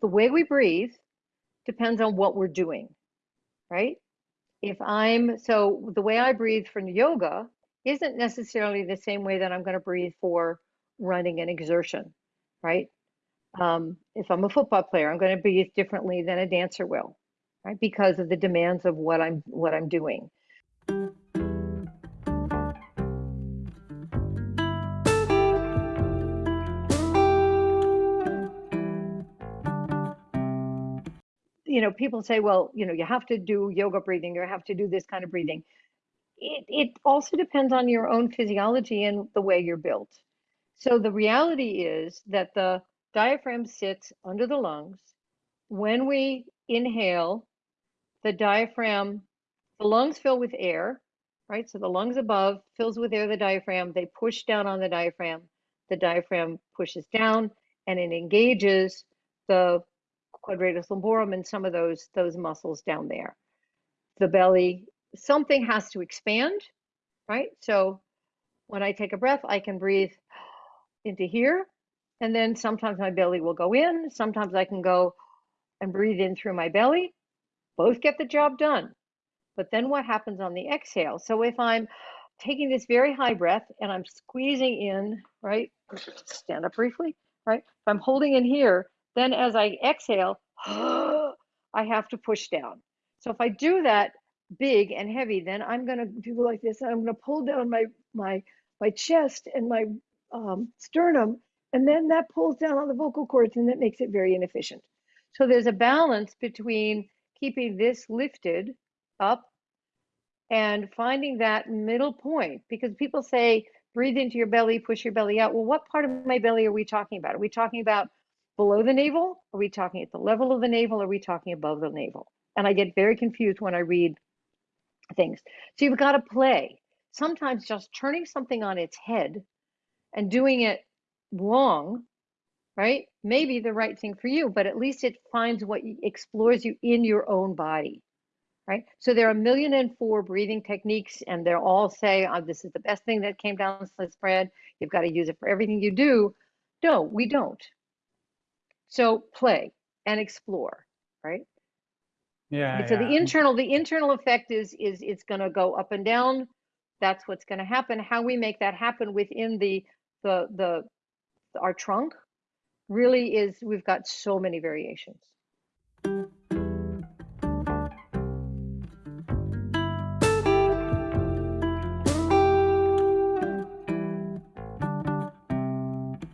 the way we breathe depends on what we're doing, right? If I'm so the way I breathe for yoga isn't necessarily the same way that I'm going to breathe for running and exertion, right? Um, if I'm a football player, I'm going to breathe differently than a dancer will, right? Because of the demands of what I'm what I'm doing. You know, people say, well, you know, you have to do yoga breathing, you have to do this kind of breathing. It, it also depends on your own physiology and the way you're built. So the reality is that the diaphragm sits under the lungs. When we inhale, the diaphragm, the lungs fill with air, right? So the lungs above fills with air the diaphragm. They push down on the diaphragm. The diaphragm pushes down and it engages the quadratus lumborum and some of those those muscles down there. The belly, something has to expand, right? So when I take a breath, I can breathe into here, and then sometimes my belly will go in. Sometimes I can go and breathe in through my belly. Both get the job done. But then what happens on the exhale? So if I'm taking this very high breath and I'm squeezing in, right? Stand up briefly, right? If I'm holding in here, then as I exhale, I have to push down. So if I do that big and heavy, then I'm going to do like this. I'm going to pull down my my my chest and my um, sternum, and then that pulls down on the vocal cords, and that makes it very inefficient. So there's a balance between keeping this lifted up and finding that middle point because people say breathe into your belly, push your belly out. Well, what part of my belly are we talking about? Are we talking about below the navel? Are we talking at the level of the navel? Are we talking above the navel? And I get very confused when I read things. So you've got to play. Sometimes just turning something on its head and doing it wrong, right, Maybe the right thing for you, but at least it finds what explores you in your own body. Right. So there are a million and four breathing techniques, and they're all say, oh, this is the best thing that came down sliced bread. You've got to use it for everything you do. No, we don't. So play and explore, right? Yeah. So yeah. the internal, the internal effect is is it's going to go up and down. That's what's going to happen. How we make that happen within the the the our trunk really is we've got so many variations.